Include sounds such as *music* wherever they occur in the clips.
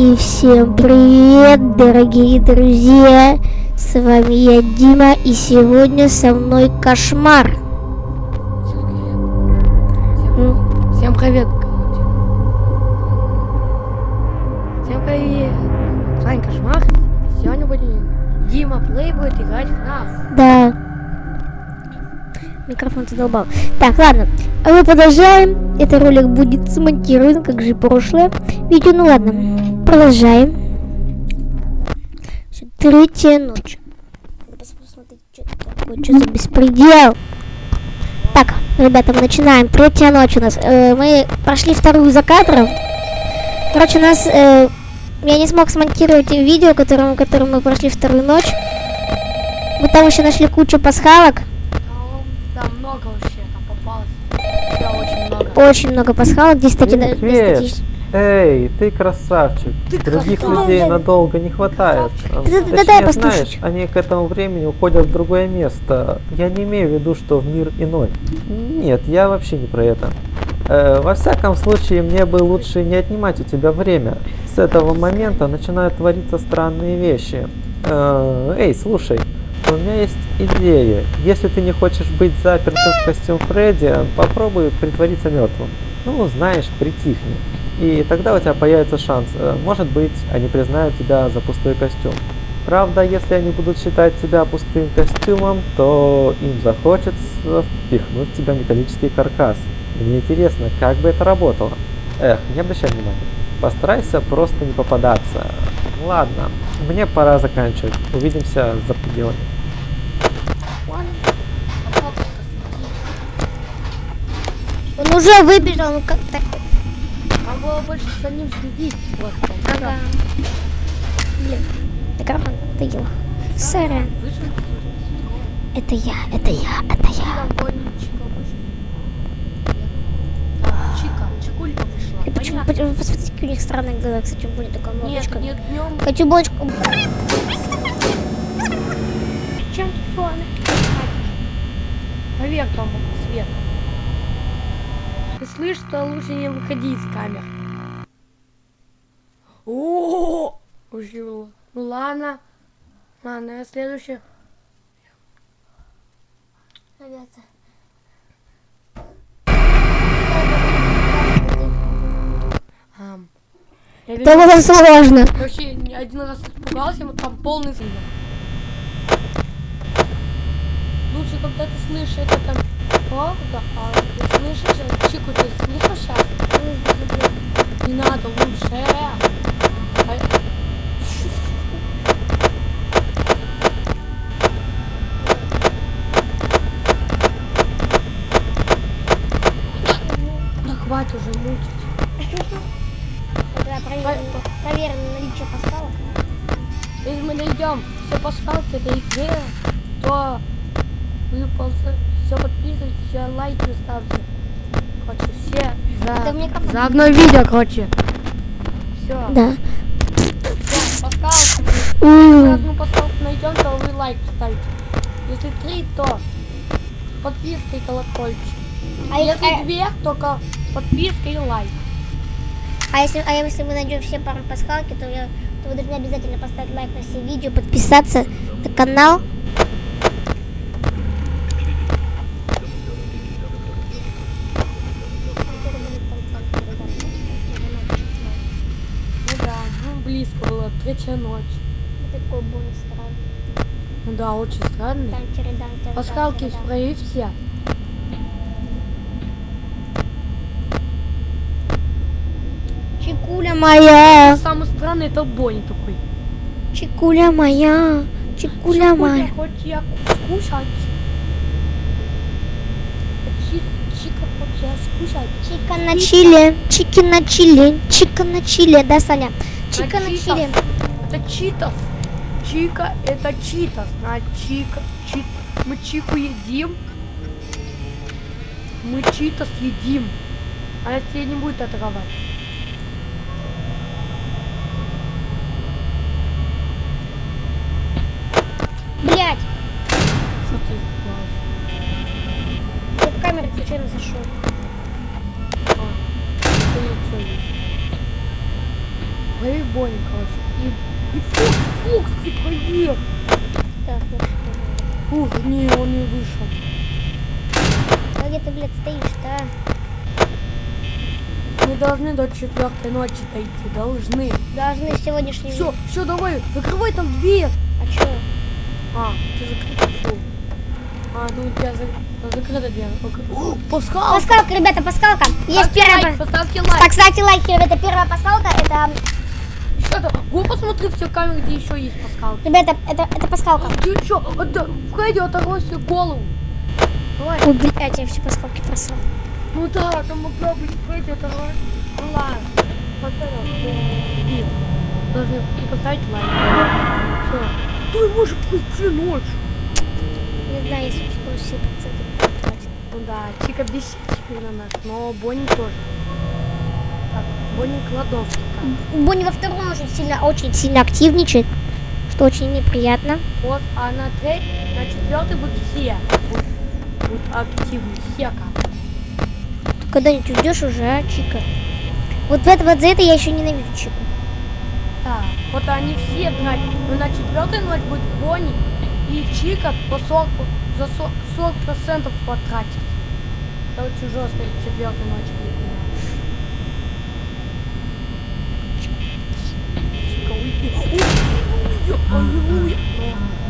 И всем привет, дорогие друзья! С вами я, Дима, и сегодня со мной кошмар. Всем привет. Всем привет. С вами Кошмар. Сегодня будем... Дима Плей будет играть в нас. Да. Микрофон задолбал. Так, ладно. А мы продолжаем. Этот ролик будет смонтирован, как же прошлое видео. Ну ладно. Продолжаем. Третья ночь. Посмотрите, что это такое, что за беспредел. Так, ребята, мы начинаем. Третья ночь у нас. Э, мы прошли вторую за кадром. Короче, у нас... э, я не смог смонтировать видео, которым, которым мы прошли вторую ночь. Мы там еще нашли кучу пасхалок. Там, много вообще, там попалось. Очень много. Очень много пасхалок. Здесь, кстати, здесь- Эй, ты красавчик. Ты Других красавчик. людей надолго не хватает. Да- да- Точнее, дай послушать. знаешь, они к этому времени уходят в другое место. Я не имею в виду, что в мир иной. Нет, я вообще не про это. Э, во всяком случае, мне бы лучше не отнимать у тебя время. С этого момента начинают твориться странные вещи. Э, эй, слушай, у меня есть идея. Если ты не хочешь быть запертым в костюм Фредди, попробуй притвориться мертвым. Ну, знаешь, притихни. И тогда у тебя появится шанс. Э, Может быть, они признают тебя за пустой костюм. Правда, если они будут считать тебя пустым костюмом, то им захочется впихнуть в тебя металлический каркас. Мне интересно, как бы это работало. Эх, не обращай внимания. Постарайся просто не попадаться. Ладно, мне пора заканчивать. Увидимся за пределами. Он уже выбежал, ну как так? Было больше за ним следить просто. Ага. Блин, микрофон надоел. Сорян. Вышел Это я, это я, это я. И почему, почему- посмотрите, у них странные глаза, кстати, у Буни такая Нет, мордочка. нет, днем. Хочу булочку. Чем телефоны? Поверь там свет. Ты слышишь, что лучше не выходи из камер. Ужила. Ну ладно. Ладно, я следующий. Ребята. Ам. Я Это верну- было сложно. Короче, ни один раз испугался, вот там полный звук. Лучше, когда ты слышишь это там правда, а ты слышишь, э, Чику, ты слышишь сейчас? Не надо, лучше. Хватит уже мучить. Тогда проверим, проверим наличие пасхалок. Если мы найдем все пасхалки этой игры, то вы все подписывайтесь, все лайки ставьте. Короче, все Это за, мне как- за одно видео, короче. Все. Да. Все, пасхалки. Если одну пасхалку найдем, то вы лайк ставите. Если три, то подписка и колокольчик. А Если если, две, только подписка и лайк. а, если, а если мы найдем все пару пасхалки, то, я, то вы должны обязательно поставить лайк на все видео, подписаться на канал. Ну да, ну близко было, третья ночь. Такой бонус странный. Ну да, очень странный. Пасхалки свои все. Чекуля моя, Самый странный это Бонни такой. чекуля моя, чекуля моя. хочет я скушать. Чи- Чика хочет я скушать. Чика на чили, чики на чили, чика на чили, да, Саня? Чика А на чили. Это читос. Чика это читос. На чика. Чит. Мы чику едим. Мы читос едим. А если не будет атаковать? Блять, Что ты сделал? я в камеру зашел. А. Лови Бонни, короче. И, и Фукс, Фукс, типа, нет. Так, что? Ух, не, он не вышел. А где ты, блядь, стоишь-то? Мы должны до четвертой ночи дойти, должны. Должны сегодняшний... Все, все, давай, закрывай там дверь. А чё? А, ты закрыта, фу. А, ну у тебя за- закрыта дверь. Ок- О, Паскал! Пасхалка, ребята, пасхалка. Есть Ставьте первая... лайк, Поставьте лайк. Поставьте лайки, ребята. Первая пасхалка, это... Что-то, го посмотри все камеры, где еще есть Паскал. Ребята, это, это пасхалка. Ты что? Отда... Входи, оторвай себе голову. Давай. Ой, блядь, я все пасхалки просрал. Ну да, там могла быть Фредди, оторвай. Ну ладно. Поставил. И должны и поставить лайк. Все. Ты можешь прийти ночью. Не знаю, если проценты потратить. Ну да, Чика бесит теперь на нас, но Бонни тоже. Так, Бонни кладовки. как. Бонни во втором очень сильно, очень сильно активничает, что очень неприятно. Вот, а на треть, на четвертый будут все. Будут, будут активны, все как. Ты когда-нибудь уйдешь уже, а, Чика? Вот, за это, вот за это я еще ненавижу Чику. Да, вот они все драть. Но на четвертой ночь будет Бонни и Чика по 40, за 40 процентов потратят. Это очень жестко четвертой ночи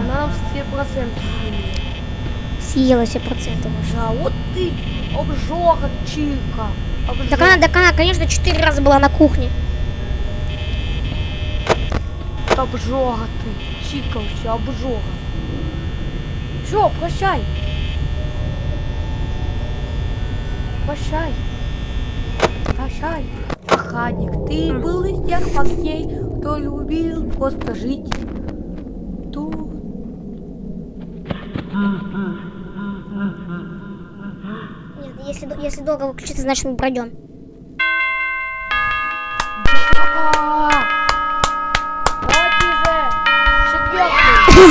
Она нам все проценты. Съела все проценты уже. Да, вот ты обжога, Чика. Обжога. Так она, так она, конечно, четыре раза была на кухне. Обжога ты, Чика вообще, обжога. Все, прощай. Прощай. Прощай. Охранник, ты был из тех парней, кто любил просто жить. Тут. Если, если долго выключится, значит мы пройдем.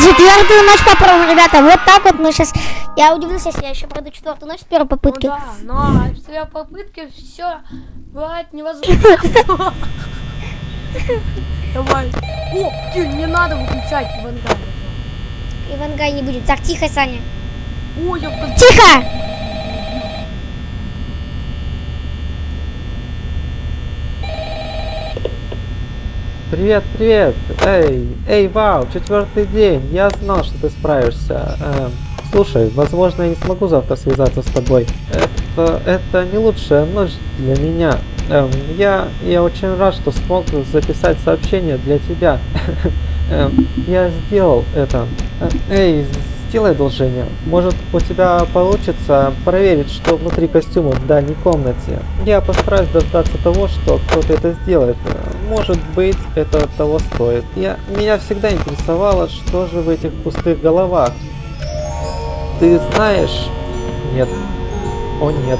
Четвертую ночь попробуем, ребята. Вот так вот мы сейчас... Я удивлюсь, если я еще пройду четвертую ночь с первой Ну попытки. да, но в своей попытке все бывает невозможно. *laughs* Давай. О, ты, не надо выключать Ивангай. Ивангай не будет. Так, тихо, Саня. Ой, я Тихо! Привет, привет! Эй, эй, вау, четвертый день. Я знал, что ты справишься. Эм, слушай, возможно, я не смогу завтра связаться с тобой. Это, это не лучшая ночь для меня. Эм, я, я очень рад, что смог записать сообщение для тебя. *laughs* Эм, я сделал это. Э, Эй, сделай одолжение. Может, у тебя получится проверить, что внутри костюма в дальней комнате. Я постараюсь дождаться того, что кто-то это сделает. Может быть, это того стоит. Я, меня всегда интересовало, что же в этих пустых головах. Ты знаешь? Нет. О нет.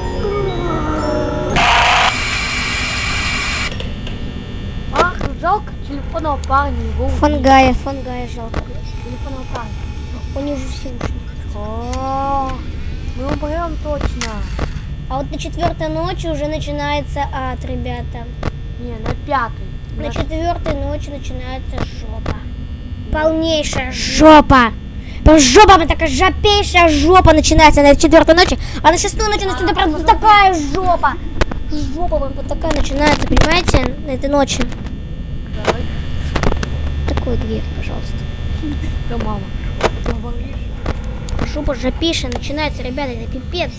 Ах, жалко телефонного парня, его. Фангая, фангая жалко. Телефонного парня. У них уже все ушли. О, мы умрем точно. А вот на четвертой ночи уже начинается ад, ребята. Не, на пятой. На четвертой ночи начинается жопа. Полнейшая жопа. Жопа, прям такая жопейшая жопа начинается на четвертой ночи, а на шестой ночи начинается прям вот такая жопа. Жопа прям вот такая начинается, понимаете, на этой ночи. Давай. Такую дверь, пожалуйста. Да мама. Жопа жопейшая начинается, ребята, это пипец.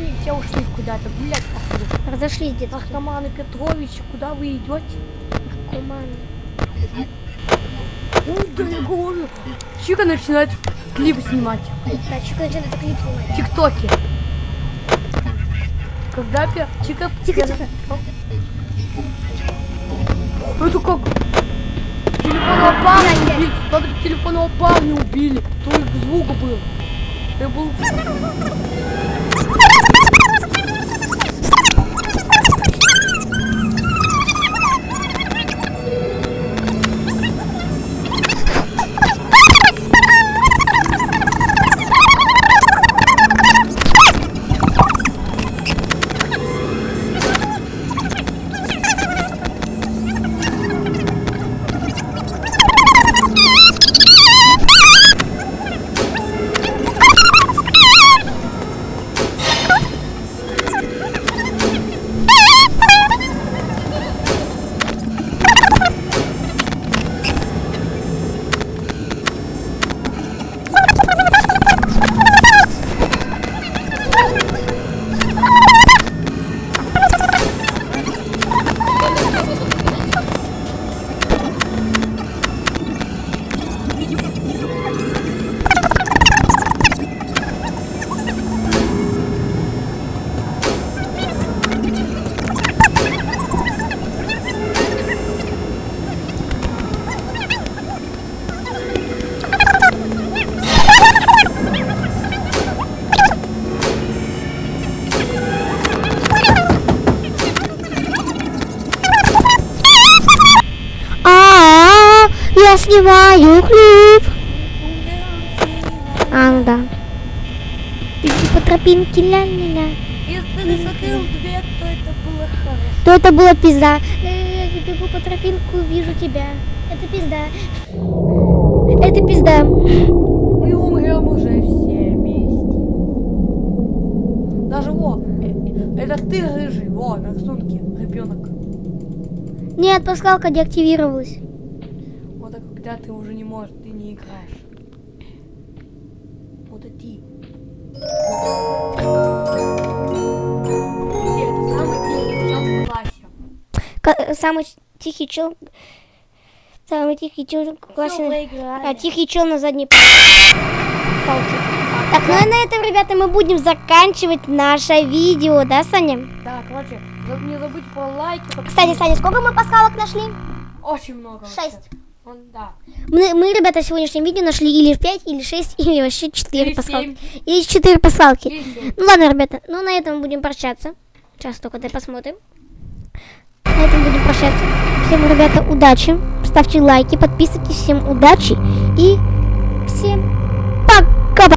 Они все ушли куда-то гулять, походу. Разошлись где-то. Наркоманы Петрович, куда вы идете? Наркоманы. Ой, да я говорю. Чика начинает клип снимать. Да, Чика начинает клип снимать. в ТикТоке. Когда пер... Чика... Тихо, тихо. Это как? Телефонного парня убили. Как телефонного парня убили. Только звука был. Я был... я снимаю клип. А, ну да. Иди по тропинке, ля-ля-ля. Если ты закрыл дверь, то это было хорошо. То это было пизда. Э, бегу по тропинку, вижу тебя. Это пизда. Это пизда. Мы умрем уже все вместе. Даже во, э, это ты рыжий, во, на рисунке, ребенок. Нет, пасхалка деактивировалась. А когда ты уже не можешь, ты не играешь. Вот это самый тихий чел Самый тихий чел. В классе. проиграли. А, тихий чел на задней палке. Так, ну и на этом, ребята, мы будем заканчивать наше видео, да, Саня? Да, короче, не забудь про лайки. Кстати, Саня, сколько мы пасхалок нашли? Очень много. Шесть. Он, да. Мы, мы, ребята, в сегодняшнем видео нашли или 5, или 6, или вообще 4 Или пасхалки. семь. Или 4 пасхалки. Или. Ну ладно, ребята, ну на этом будем прощаться. Сейчас только дай посмотрим. На этом будем прощаться. Всем, ребята, удачи. Ставьте лайки, подписывайтесь. Всем удачи и всем пока.